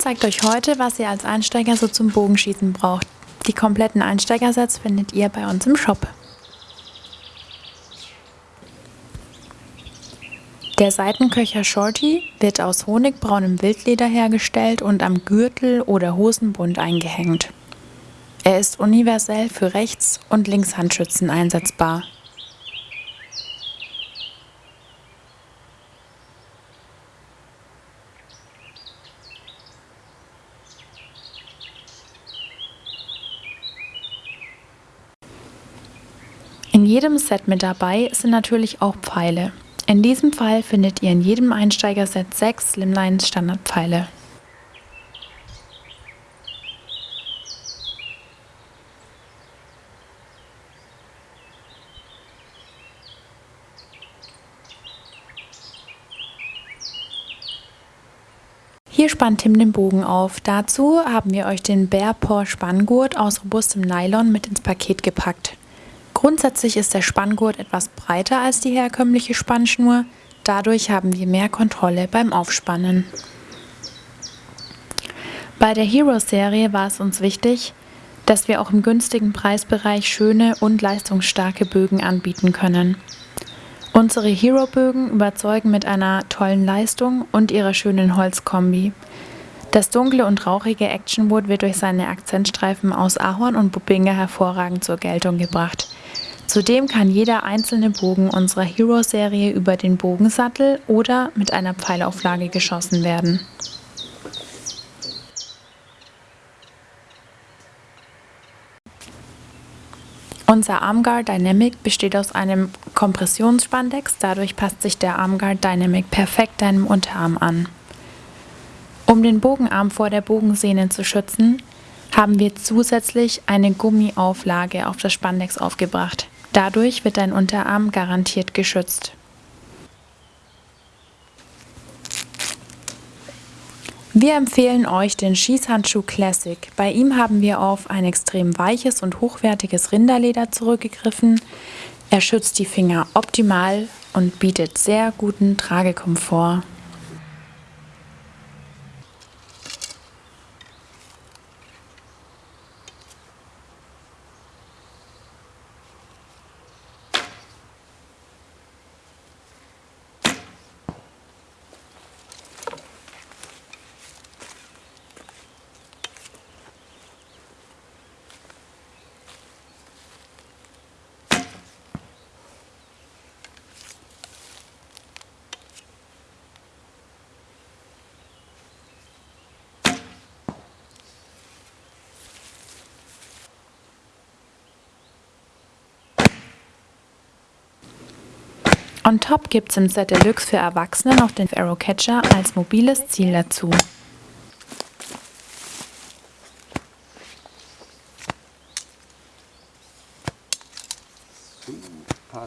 zeigt euch heute, was ihr als Einsteiger so zum Bogenschießen braucht. Die kompletten Einsteigersets findet ihr bei uns im Shop. Der Seitenköcher Shorty wird aus honigbraunem Wildleder hergestellt und am Gürtel oder Hosenbund eingehängt. Er ist universell für Rechts- und Linkshandschützen einsetzbar. Jedem Set mit dabei sind natürlich auch Pfeile. In diesem Fall findet ihr in jedem Einsteigerset sechs Slimline Standardpfeile. Hier spannt Tim den Bogen auf. Dazu haben wir euch den Bearpaw Spanngurt aus robustem Nylon mit ins Paket gepackt. Grundsätzlich ist der Spanngurt etwas breiter als die herkömmliche Spannschnur, dadurch haben wir mehr Kontrolle beim Aufspannen. Bei der Hero-Serie war es uns wichtig, dass wir auch im günstigen Preisbereich schöne und leistungsstarke Bögen anbieten können. Unsere Hero-Bögen überzeugen mit einer tollen Leistung und ihrer schönen Holzkombi. Das dunkle und rauchige Actionwood wird durch seine Akzentstreifen aus Ahorn und Bubinga hervorragend zur Geltung gebracht. Zudem kann jeder einzelne Bogen unserer Hero-Serie über den Bogensattel oder mit einer Pfeilauflage geschossen werden. Unser Armguard Dynamic besteht aus einem Kompressionsspandex, dadurch passt sich der Armguard Dynamic perfekt deinem Unterarm an. Um den Bogenarm vor der Bogensehne zu schützen, haben wir zusätzlich eine Gummiauflage auf das Spandex aufgebracht. Dadurch wird dein Unterarm garantiert geschützt. Wir empfehlen euch den Schießhandschuh Classic. Bei ihm haben wir auf ein extrem weiches und hochwertiges Rinderleder zurückgegriffen. Er schützt die Finger optimal und bietet sehr guten Tragekomfort. On top gibt es im Set Deluxe für Erwachsene noch den Arrow Catcher als mobiles Ziel dazu. Super.